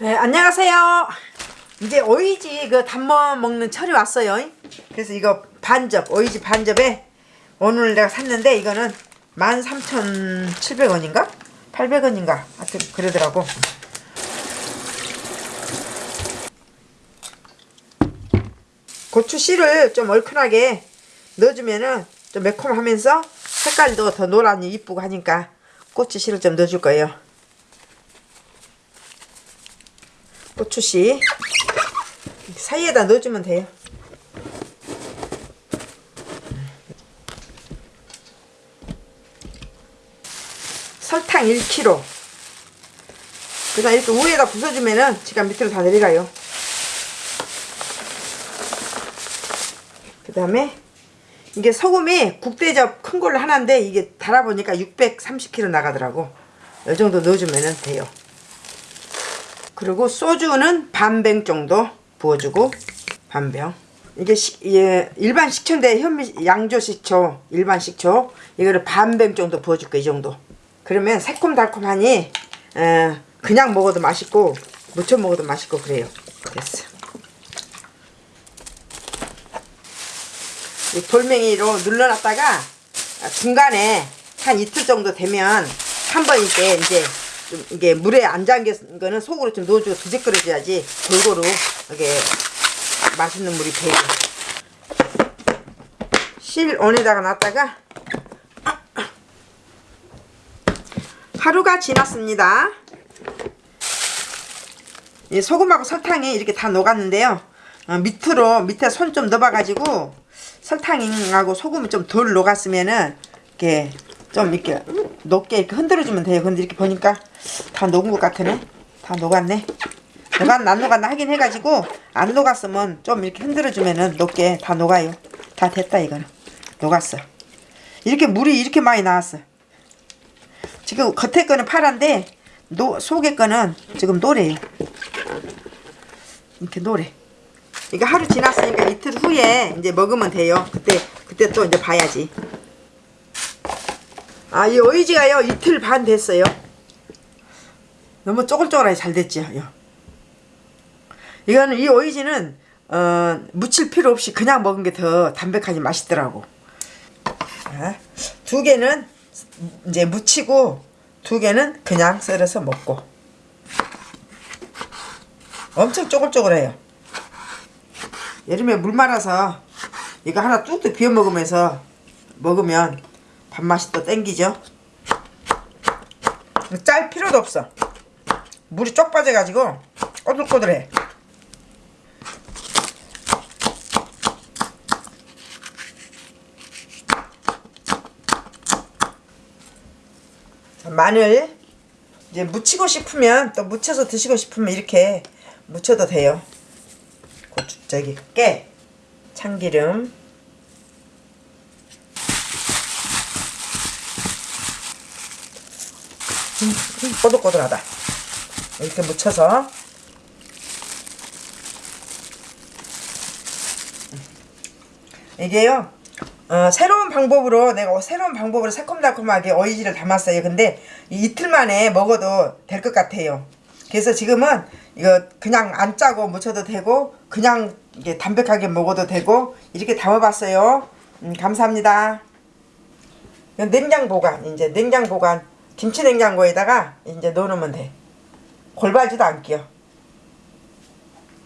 네, 안녕하세요. 이제 오이지 그 담궈 먹는 철이 왔어요. 그래서 이거 반접, 오이지 반접에 오늘 내가 샀는데 이거는 13,700원인가? 800원인가? 하여튼 그러더라고. 고추 씨를 좀 얼큰하게 넣어주면은 좀 매콤하면서 색깔도 더 노란이 이쁘고 하니까 고추 씨를 좀 넣어줄 거예요. 고추씨 사이에다 넣어주면 돼요. 설탕 1kg 그다음 이렇게 위에다 부숴주면은 지가 밑으로 다 내려가요. 그 다음에 이게 소금이 국대접 큰 걸로 하나인데 이게 달아보니까 630kg 나가더라고. 이 정도 넣어주면 돼요. 그리고 소주는 반병 정도 부어주고 반병. 이게 시, 예, 일반 식초인데 현미 양조 식초 일반 식초. 이거를 반병 정도 부어줄 거이 정도. 그러면 새콤달콤하니 에, 그냥 먹어도 맛있고 무쳐 먹어도 맛있고 그래요. 됐어. 이 돌멩이로 눌러놨다가 중간에 한 이틀 정도 되면 한 번 이렇게 이제 좀 이게 물에 안 잠긴 거는 속으로 좀 넣어주고 끓여줘야지 골고루 이게 맛있는 물이 배고 실온에다가 놨다가 하루가 지났습니다. 이 소금하고 설탕이 이렇게 다 녹았는데요. 어, 밑으로 밑에 손 좀 넣어봐 가지고 설탕하고 소금이 좀 덜 녹았으면은 이렇게 좀 이렇게 녹게 이렇게 흔들어 주면 돼요. 근데 이렇게 보니까 다 녹은 것 같으네? 다 녹았네? 녹았나 안 녹았나 하긴 해가지고 안 녹았으면 좀 이렇게 흔들어 주면은 녹게 다 녹아요. 다 됐다 이거는. 녹았어. 이렇게 물이 이렇게 많이 나왔어. 지금 겉에 거는 파란데 노, 속에 거는 지금 노래요. 이렇게 노래. 이거 하루 지났으니까 이틀 후에 이제 먹으면 돼요. 그때 그때 또 이제 봐야지. 아, 이 오이지가요, 이틀 반 됐어요. 너무 쪼글쪼글하게 잘 됐죠, 요. 이거는, 이 오이지는, 어, 무칠 필요 없이 그냥 먹은 게 더 담백하니 맛있더라고. 아, 두 개는 이제 무치고, 두 개는 그냥 썰어서 먹고. 엄청 쪼글쪼글해요. 여름에 물 말아서 이거 하나 뚝뚝 비워 먹으면서 먹으면 밥맛이 또 땡기죠 짤 필요도 없어 물이 쪽 빠져가지고 꼬들꼬들해. 마늘 이제 무치고 싶으면 또 무쳐서 드시고 싶으면 이렇게 무쳐도 돼요. 고추 저기 깨 참기름. 음, 음, 꼬들꼬들하다 이렇게 묻혀서. 이게요 어, 새로운 방법으로 내가 새로운 방법으로 새콤달콤하게 오이지를 담았어요. 근데 이틀 만에 먹어도 될 것 같아요. 그래서 지금은 이거 그냥 안 짜고 묻혀도 되고 그냥 이게 담백하게 먹어도 되고 이렇게 담아봤어요. 음, 감사합니다. 냉장 보관 이제 냉장 보관 김치 냉장고에다가 이제 넣어놓으면 돼. 골발지도 않게요.